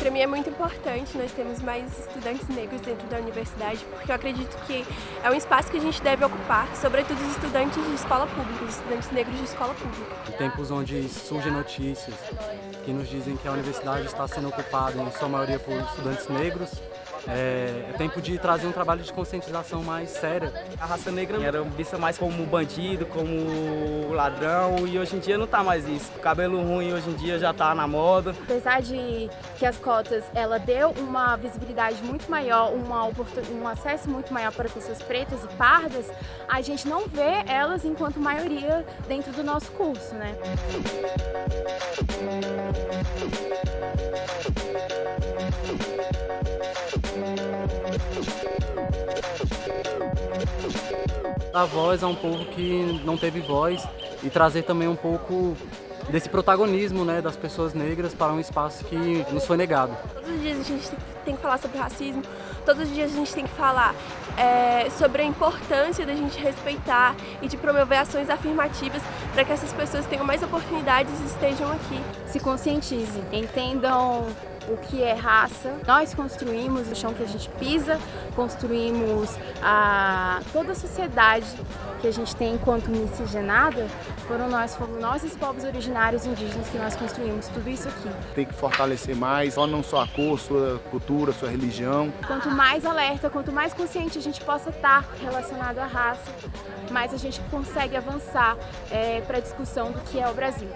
Para mim é muito importante nós temos mais estudantes negros dentro da universidade, porque eu acredito que é um espaço que a gente deve ocupar, sobretudo os estudantes de escola pública, os estudantes negros de escola pública. Em tempos onde surgem notícias que nos dizem que a universidade está sendo ocupada em sua maioria por estudantes negros, é, é, tempo de trazer um trabalho de conscientização mais séria. A raça negra era vista mais como bandido, como ladrão e hoje em dia não tá mais isso. O cabelo ruim hoje em dia já tá na moda. Apesar de que as cotas ela deu uma visibilidade muito maior, uma um acesso muito maior para pessoas pretas e pardas, a gente não vê elas enquanto maioria dentro do nosso curso, né? Dar voz a um povo que não teve voz e trazer também um pouco desse protagonismo né, das pessoas negras para um espaço que nos foi negado. Todos os dias a gente tem que falar sobre racismo, todos os dias a gente tem que falar é, sobre a importância da gente respeitar e de promover ações afirmativas para que essas pessoas tenham mais oportunidades e estejam aqui. Se conscientize, entendam o que é raça. Nós construímos o chão que a gente pisa, construímos a, toda a sociedade que a gente tem enquanto miscigenada, foram nós, fomos nós os povos originários indígenas que nós construímos tudo isso aqui. Tem que fortalecer mais, só não só a cor, sua cultura, sua religião. Quanto mais alerta, quanto mais consciente a gente possa estar relacionado à raça, mais a gente consegue avançar é, para a discussão do que é o Brasil.